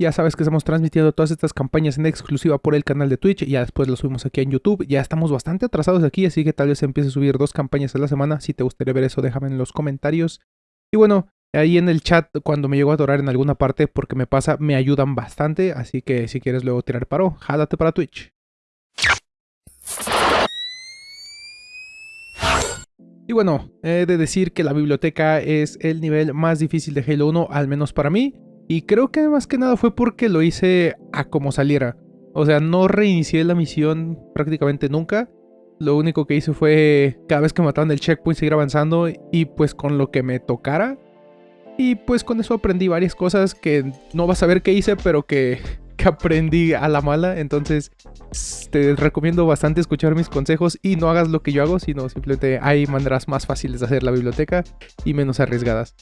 Ya sabes que estamos transmitiendo todas estas campañas en exclusiva por el canal de Twitch. Ya después lo subimos aquí en YouTube. Ya estamos bastante atrasados aquí, así que tal vez empiece a subir dos campañas a la semana. Si te gustaría ver eso, déjame en los comentarios. Y bueno, ahí en el chat, cuando me llego a atorar en alguna parte, porque me pasa, me ayudan bastante. Así que si quieres luego tirar paro, jálate para Twitch. Y bueno, he de decir que la biblioteca es el nivel más difícil de Halo 1, al menos para mí. Y creo que más que nada fue porque lo hice a como saliera. O sea, no reinicié la misión prácticamente nunca. Lo único que hice fue cada vez que mataban el checkpoint seguir avanzando y pues con lo que me tocara. Y pues con eso aprendí varias cosas que no vas a ver qué hice, pero que, que aprendí a la mala. Entonces te recomiendo bastante escuchar mis consejos y no hagas lo que yo hago, sino simplemente hay maneras más fáciles de hacer la biblioteca y menos arriesgadas.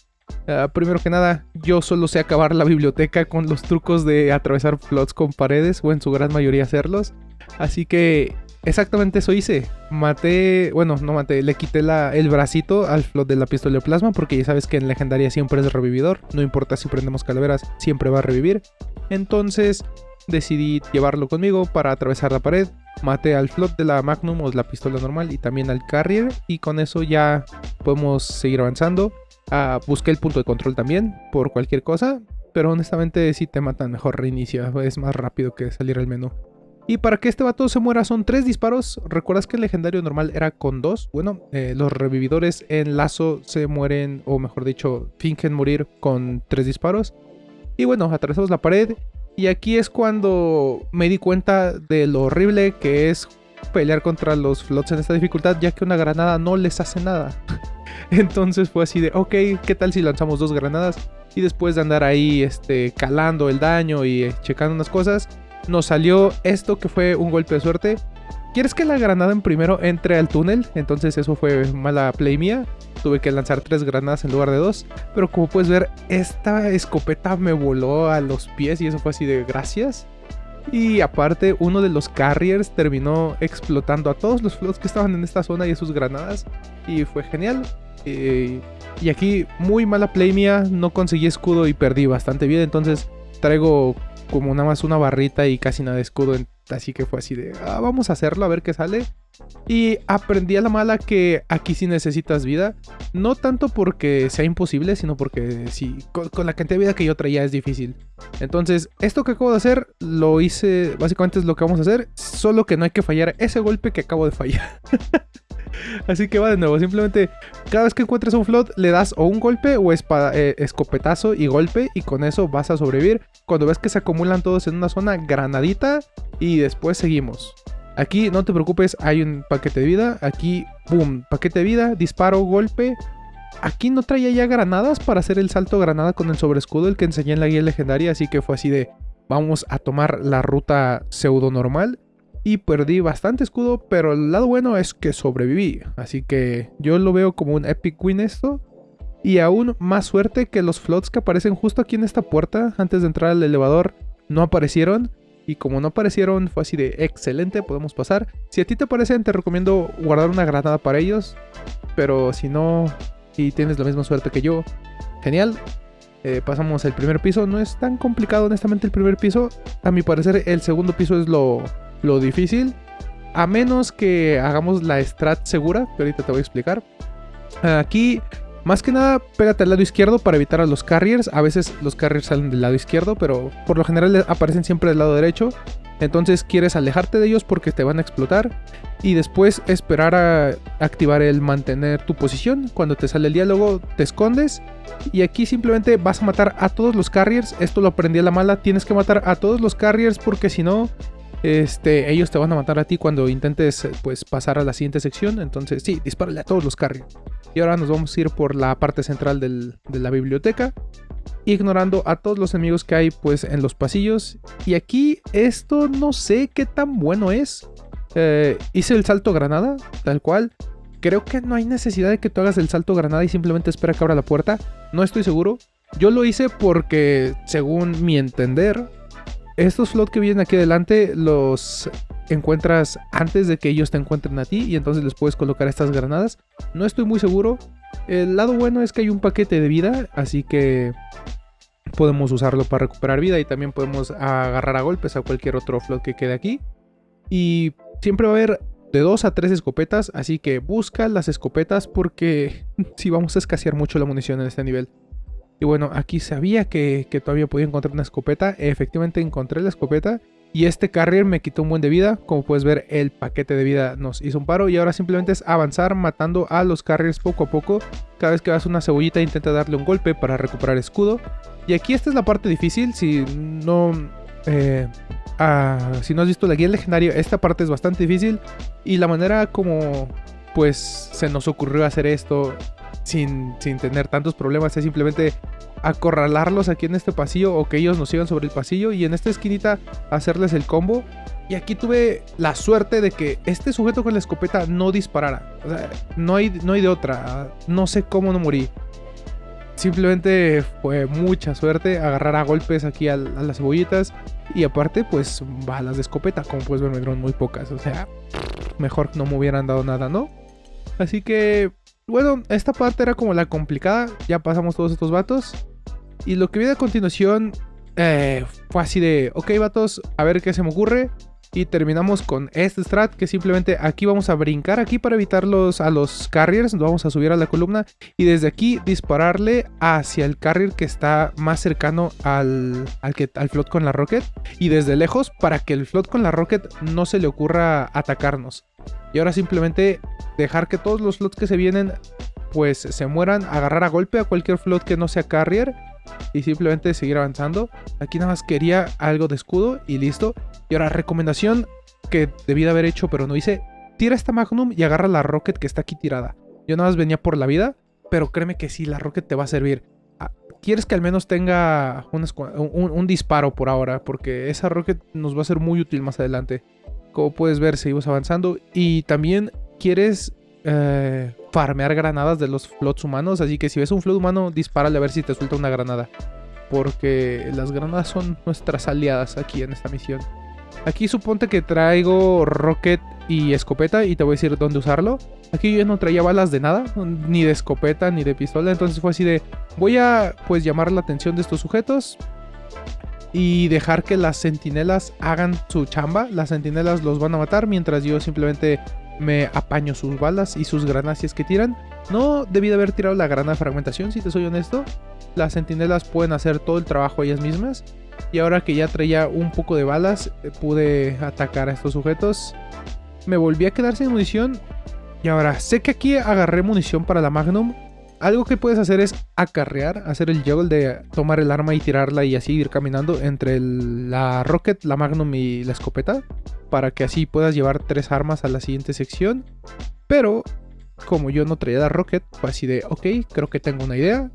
Ah, primero que nada, yo solo sé acabar la biblioteca con los trucos de atravesar flots con paredes, o en su gran mayoría hacerlos. Así que exactamente eso hice. Maté, bueno, no maté, le quité el bracito al flot de la pistola de plasma, porque ya sabes que en legendaria siempre es revividor. No importa si prendemos calaveras, siempre va a revivir. Entonces decidí llevarlo conmigo para atravesar la pared. Maté al flot de la Magnum o la pistola normal y también al Carrier. Y con eso ya podemos seguir avanzando. Ah, busqué el punto de control también por cualquier cosa, pero honestamente si te matan mejor reinicio, es más rápido que salir al menú. Y para que este vato se muera son tres disparos. ¿Recuerdas que el legendario normal era con dos? Bueno, eh, los revividores en lazo se mueren, o mejor dicho, fingen morir con tres disparos. Y bueno, atravesamos la pared. Y aquí es cuando me di cuenta de lo horrible que es pelear contra los flots en esta dificultad, ya que una granada no les hace nada. Entonces fue así de, ok, ¿qué tal si lanzamos dos granadas? Y después de andar ahí este, calando el daño y eh, checando unas cosas, nos salió esto que fue un golpe de suerte. ¿Quieres que la granada en primero entre al túnel? Entonces eso fue mala play mía. Tuve que lanzar tres granadas en lugar de dos. Pero como puedes ver, esta escopeta me voló a los pies y eso fue así de gracias. Y aparte, uno de los carriers terminó explotando a todos los flots que estaban en esta zona y sus granadas. Y fue genial. Eh, y aquí, muy mala play mía, no conseguí escudo y perdí bastante bien. Entonces, traigo como nada más una barrita y casi nada de escudo. Así que fue así de, ah, vamos a hacerlo, a ver qué sale. Y aprendí a la mala que aquí sí necesitas vida. No tanto porque sea imposible, sino porque sí, con, con, la cantidad de vida que yo traía es difícil. Entonces, esto que acabo de hacer, lo hice, básicamente es lo que vamos a hacer. Solo que no hay que fallar ese golpe que acabo de fallar. Así que va de nuevo, simplemente cada vez que encuentres un float le das o un golpe o eh, escopetazo y golpe y con eso vas a sobrevivir. Cuando ves que se acumulan todos en una zona, granadita y después seguimos. Aquí no te preocupes, hay un paquete de vida. Aquí, boom, paquete de vida, disparo, golpe. Aquí no traía ya granadas para hacer el salto granada con el sobrescudo, el que enseñé en la guía legendaria, así que fue así de vamos a tomar la ruta pseudo normal y perdí bastante escudo, pero el lado bueno es que sobreviví. Así que yo lo veo como un epic win esto. Y aún más suerte que los flots que aparecen justo aquí en esta puerta, antes de entrar al elevador, no aparecieron. Y como no aparecieron, fue así de excelente, podemos pasar. Si a ti te parecen, te recomiendo guardar una granada para ellos. Pero si no, y tienes la misma suerte que yo, genial. Eh, pasamos el primer piso, no es tan complicado honestamente el primer piso. A mi parecer el segundo piso es lo lo difícil. A menos que hagamos la strat segura, que ahorita te voy a explicar. Aquí, más que nada, pégate al lado izquierdo para evitar a los carriers. A veces los carriers salen del lado izquierdo, pero por lo general aparecen siempre del lado derecho. Entonces quieres alejarte de ellos porque te van a explotar. Y después esperar a activar el mantener tu posición. Cuando te sale el diálogo, te escondes. Y aquí simplemente vas a matar a todos los carriers. Esto lo aprendí a la mala. Tienes que matar a todos los carriers porque si no, este, ellos te van a matar a ti cuando intentes pues, pasar a la siguiente sección. Entonces, sí, dispárale a todos los carriers. Y ahora nos vamos a ir por la parte central de la biblioteca. Ignorando a todos los enemigos que hay pues en los pasillos. Y aquí esto no sé qué tan bueno es. Eh, hice el salto granada, tal cual. Creo que no hay necesidad de que tú hagas el salto granada y simplemente espera que abra la puerta. No estoy seguro. Yo lo hice porque, según mi entender, estos flots que vienen aquí adelante los encuentras antes de que ellos te encuentren a ti y entonces les puedes colocar estas granadas. No estoy muy seguro. El lado bueno es que hay un paquete de vida, así que podemos usarlo para recuperar vida y también podemos agarrar a golpes a cualquier otro float que quede aquí. Y siempre va a haber de 2 a 3 escopetas, así que busca las escopetas porque si vamos a escasear mucho la munición en este nivel. Y bueno, aquí sabía que, que, todavía podía encontrar una escopeta. Efectivamente encontré la escopeta. Y este carrier me quitó un buen de vida. Como puedes ver, el paquete de vida nos hizo un paro. Y ahora simplemente es avanzar matando a los carriers poco a poco. Cada vez que vas una cebollita intenta darle un golpe para recuperar escudo. Y aquí esta es la parte difícil. Si no... Eh, ah, si no has visto la guía legendaria, esta parte es bastante difícil. Y la manera como pues se nos ocurrió hacer esto sin, sin tener tantos problemas es simplemente acorralarlos aquí en este pasillo o que ellos nos sigan sobre el pasillo y en esta esquinita hacerles el combo. Y aquí tuve la suerte de que este sujeto con la escopeta no disparara. O sea, no hay, no hay de otra. No sé cómo no morí. Simplemente fue mucha suerte agarrar a golpes aquí a, las cebollitas. Y aparte, pues balas de escopeta. Como puedes ver, me dieron muy pocas. O sea, mejor no me hubieran dado nada, ¿no? Así que, bueno, esta parte era como la complicada. Ya pasamos todos estos vatos. Y lo que viene a continuación eh, fue así de, ok vatos, a ver qué se me ocurre. Y terminamos con este strat que simplemente aquí vamos a brincar aquí para evitar los, a los carriers. Nos vamos a subir a la columna y desde aquí dispararle hacia el carrier que está más cercano al, al, que, al float con la rocket. Y desde lejos para que el float con la rocket no se le ocurra atacarnos. Y ahora simplemente dejar que todos los floats que se vienen pues se mueran, agarrar a golpe a cualquier float que no sea carrier y simplemente seguir avanzando. Aquí nada más quería algo de escudo y listo. Y ahora, recomendación que debí de haber hecho pero no hice. Tira esta Magnum y agarra la Rocket que está aquí tirada. Yo nada más venía por la vida, pero créeme que sí, la Rocket te va a servir. Ah, quieres que al menos tenga un, disparo por ahora, porque esa Rocket nos va a ser muy útil más adelante. Como puedes ver, seguimos avanzando. Y también quieres eh, farmear granadas de los flots humanos. Así que si ves un flot humano, dispárale a ver si te suelta una granada. Porque las granadas son nuestras aliadas aquí en esta misión. Aquí suponte que traigo rocket y escopeta y te voy a decir dónde usarlo. Aquí yo no traía balas de nada, ni de escopeta, ni de pistola. Entonces fue así de, voy a pues llamar la atención de estos sujetos. Y dejar que las sentinelas hagan su chamba. Las sentinelas los van a matar mientras yo simplemente me apaño sus balas y sus granadas si es que tiran. No debí de haber tirado la granada de fragmentación, si te soy honesto. Las sentinelas pueden hacer todo el trabajo ellas mismas. Y ahora que ya traía un poco de balas, eh, pude atacar a estos sujetos. Me volví a quedar sin munición. Y ahora, sé que aquí agarré munición para la Magnum. Algo que puedes hacer es acarrear, hacer el juggle de tomar el arma y tirarla y así ir caminando entre la Rocket, la Magnum y la escopeta para que así puedas llevar tres armas a la siguiente sección. Pero como yo no traía la Rocket, fue así de, ok, creo que tengo una idea.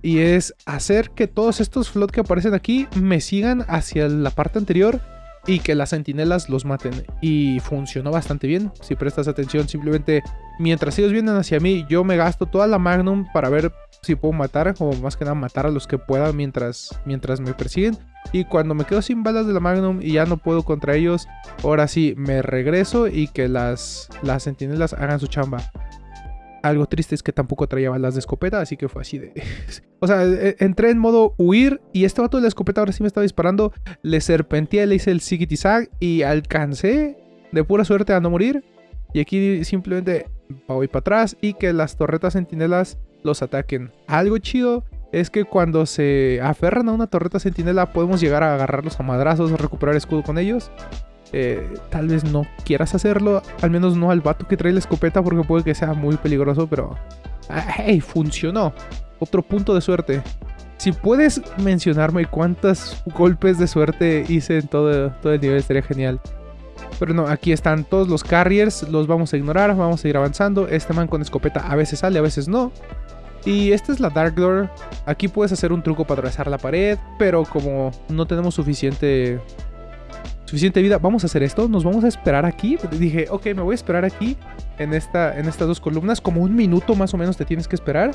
Y es hacer que todos estos flots que aparecen aquí me sigan hacia la parte anterior y que las sentinelas los maten. Y funcionó bastante bien. Si prestas atención, simplemente mientras ellos vienen hacia mí, yo me gasto toda la Magnum para ver si puedo matar, o más que nada matar a los que pueda mientras, mientras me persiguen. Y cuando me quedo sin balas de la Magnum y ya no puedo contra ellos, ahora sí me regreso y que las, las sentinelas hagan su chamba. Algo triste es que tampoco traía balas de escopeta, así que fue así de... o sea, e, entré en modo huir y este vato de la escopeta ahora sí me estaba disparando. Le serpenteé, le hice el ziggy y alcancé de pura suerte a no morir. Y aquí simplemente voy para atrás y que las torretas sentinelas los ataquen. Algo chido es que cuando se aferran a una torreta sentinela podemos llegar a agarrarlos a madrazos o recuperar escudo con ellos. Eh, tal vez no quieras hacerlo, al menos no al vato que trae la escopeta porque puede que sea muy peligroso, pero... ¡Hey! Funcionó. Otro punto de suerte. Si puedes mencionarme cuántos golpes de suerte hice en todo, todo el nivel, estaría genial. Pero no, aquí están todos los carriers, los vamos a ignorar, vamos a ir avanzando. Este man con escopeta a veces sale, a veces no. Y esta es la Dark Door. Aquí puedes hacer un truco para atravesar la pared, pero como no tenemos suficiente suficiente vida, vamos a hacer esto, nos vamos a esperar aquí. Dije, ok, me voy a esperar aquí en, esta, en estas dos columnas, como un minuto más o menos te tienes que esperar.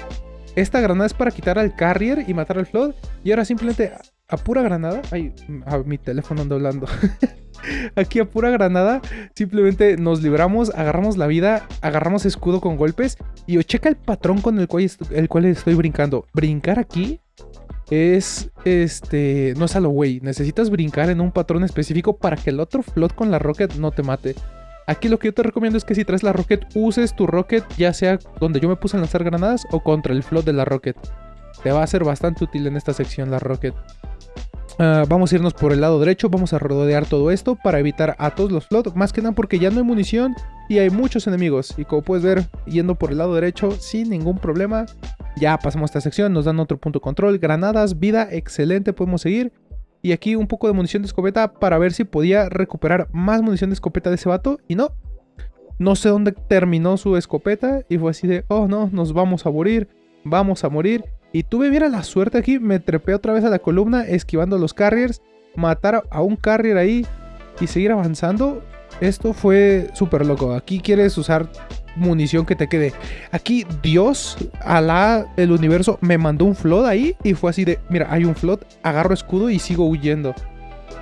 Esta granada es para quitar al carrier y matar al flood. Y ahora simplemente a pura granada. Ay, a mi teléfono ando hablando. Aquí a pura granada, simplemente nos libramos, agarramos la vida, agarramos escudo con golpes y checa el patrón con el cual, el cual estoy brincando. Brincar aquí es este. No es a lo güey. Necesitas brincar en un patrón específico para que el otro flot con la rocket no te mate. Aquí lo que yo te recomiendo es que si traes la rocket, uses tu rocket, ya sea donde yo me puse a lanzar granadas o contra el flot de la rocket. Te va a ser bastante útil en esta sección la rocket. Ah, vamos a irnos por el lado derecho, vamos a rodear todo esto para evitar a todos los flot, más que nada porque ya no hay munición y hay muchos enemigos. Y como puedes ver, yendo por el lado derecho sin ningún problema, ya pasamos esta sección, nos dan otro punto de control, granadas, vida, excelente, podemos seguir. Y aquí un poco de munición de escopeta para ver si podía recuperar más munición de escopeta de ese vato. Y no. No sé dónde terminó su escopeta. Y fue así de, oh no, nos vamos a morir. Vamos a morir. Y tuve, mira la suerte aquí. Me trepé otra vez a la columna esquivando los carriers. Matar a un carrier ahí y seguir avanzando. Esto fue súper loco. Aquí quieres usar munición que te quede. Aquí Dios, Alá, el universo, me mandó un flood ahí y fue así de, mira, hay un flood, agarro escudo y sigo huyendo.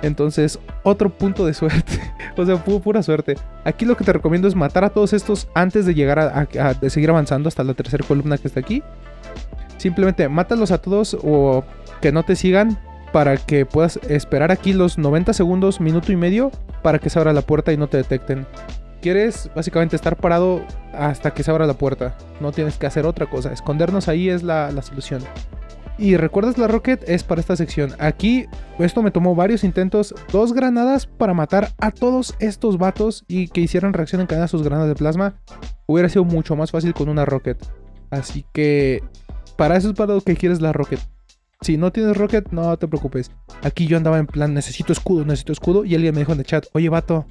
Entonces, otro punto de suerte. o sea, pura suerte. Aquí lo que te recomiendo es matar a todos estos antes de llegar a, seguir avanzando hasta la tercera columna que está aquí. Simplemente mátalos a todos o que no te sigan para que puedas esperar aquí los 90 segundos, minuto y medio para que se abra la puerta y no te detecten. Quieres básicamente estar parado hasta que se abra la puerta. No tienes que hacer otra cosa. Escondernos ahí es la, solución. Y recuerdas la rocket es para esta sección. Aquí esto me tomó varios intentos, dos granadas para matar a todos estos vatos y que hicieran reacción en cadena a sus granadas de plasma. Hubiera sido mucho más fácil con una rocket. Así que para eso es para lo que quieres la rocket. Si no tienes rocket, no te preocupes. Aquí yo andaba en plan, necesito escudo, necesito escudo. Y alguien me dijo en el chat, oye vato,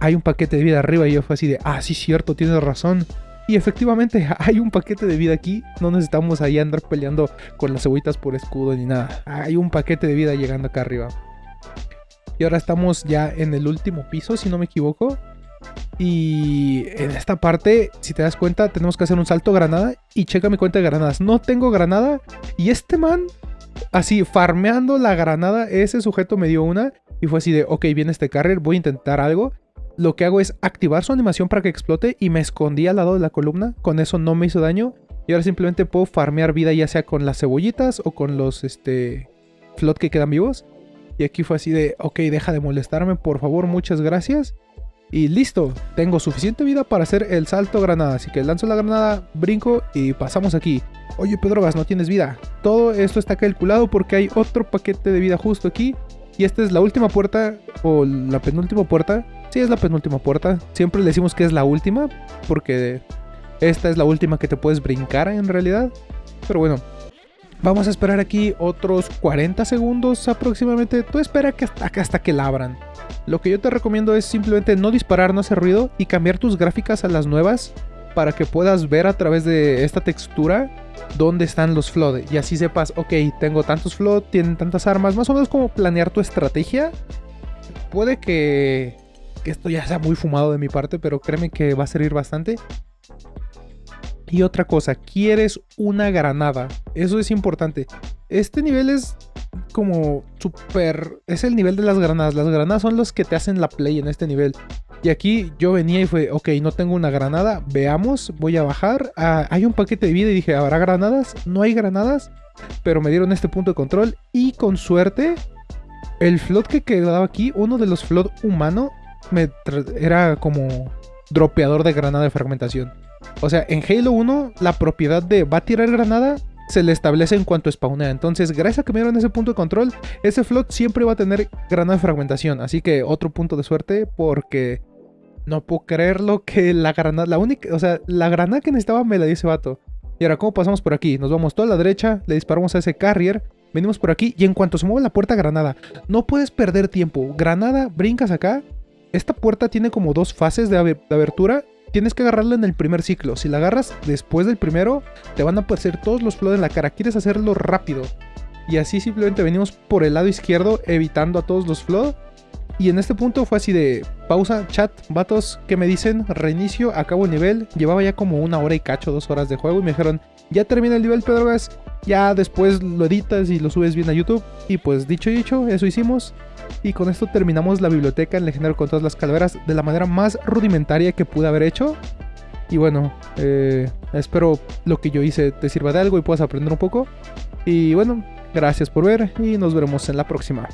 hay un paquete de vida arriba. Y yo fue así de, ah, sí, cierto, tienes razón. Y efectivamente, hay un paquete de vida aquí. No necesitamos ahí andar peleando con las cebollitas por escudo ni nada. Hay un paquete de vida llegando acá arriba. Y ahora estamos ya en el último piso, si no me equivoco. Y en esta parte, si te das cuenta, tenemos que hacer un salto granada. Y checa mi cuenta de granadas. No tengo granada. Y este man así, farmeando la granada, ese sujeto me dio una y fue así de, ok, viene este carrier, voy a intentar algo. Lo que hago es activar su animación para que explote y me escondí al lado de la columna, con eso no me hizo daño. Y ahora simplemente puedo farmear vida ya sea con las cebollitas o con los, este, flot que quedan vivos. Y aquí fue así de, ok, deja de molestarme, por favor, muchas gracias. Y listo, tengo suficiente vida para hacer el salto granada. Así que lanzo la granada, brinco y pasamos aquí. Oye Pedrogas, no tienes vida. Todo esto está calculado porque hay otro paquete de vida justo aquí. Y esta es la última puerta, o la penúltima puerta. Sí, es la penúltima puerta. Siempre le decimos que es la última, porque esta es la última que te puedes brincar en realidad. Pero bueno, vamos a esperar aquí otros 40 segundos aproximadamente. Tú espera que hasta, hasta que la abran. Lo que yo te recomiendo es simplemente no disparar, no hacer ruido y cambiar tus gráficas a las nuevas para que puedas ver a través de esta textura dónde están los flood y así sepas, ok, tengo tantos flood, tienen tantas armas, más o menos como planear tu estrategia. Puede que, que esto ya sea muy fumado de mi parte, pero créeme que va a servir bastante. Y otra cosa, quieres una granada. Eso es importante. Este nivel es como súper... Es el nivel de las granadas. Las granadas son los que te hacen la play en este nivel. Y aquí yo venía y fue, ok, no tengo una granada. Veamos, voy a bajar. Ah, hay un paquete de vida y dije, ¿habrá granadas? No hay granadas. Pero me dieron este punto de control. Y con suerte, el flot que quedaba aquí, uno de los flot humano, me era como dropeador de granada de fragmentación. O sea, en Halo 1, la propiedad de va a tirar granada se le establece en cuanto spawnea. Entonces, gracias a que me dieron ese punto de control, ese flot siempre va a tener granada de fragmentación. Así que otro punto de suerte porque no puedo creerlo que la granada, la única, o sea, la granada que necesitaba me la dio ese vato. Y ahora, ¿cómo pasamos por aquí? Nos vamos toda la derecha, le disparamos a ese carrier, venimos por aquí y en cuanto se mueve la puerta, granada. No puedes perder tiempo. Granada, brincas acá. Esta puerta tiene como dos fases de, de abertura tienes que agarrarla en el primer ciclo. Si la agarras después del primero, te van a aparecer todos los flood en la cara. Quieres hacerlo rápido. Y así simplemente venimos por el lado izquierdo evitando a todos los flood. Y en este punto fue así de pausa, chat, vatos, ¿qué me dicen? Reinicio, acabo el nivel. Llevaba ya como una hora y cacho, dos horas de juego y me dijeron, ya termina el nivel, Pedrogas. Ya después lo editas y lo subes bien a YouTube. Y pues dicho y dicho, eso hicimos. Y con esto terminamos la biblioteca en Legendario con todas las calaveras de la manera más rudimentaria que pude haber hecho. Y bueno, eh, espero lo que yo hice te sirva de algo y puedas aprender un poco. Y bueno, Gracias por ver y nos veremos en la próxima.